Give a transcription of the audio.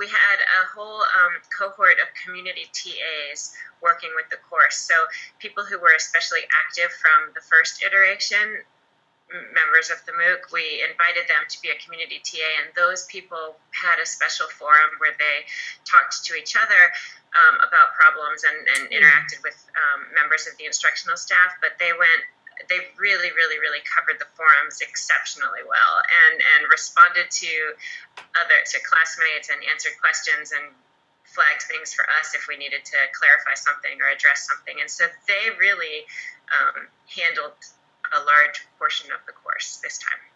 we had a whole um, cohort of community TAs working with the course. So people who were especially active from the first iteration, members of the MOOC, we invited them to be a community TA, and those people had a special forum where they talked to each other um, about problems and, and interacted with um, members of the instructional staff. But they went they really, really, really covered the forums exceptionally well and, and responded to other to classmates and answered questions and flagged things for us if we needed to clarify something or address something. And so they really um, handled a large portion of the course this time.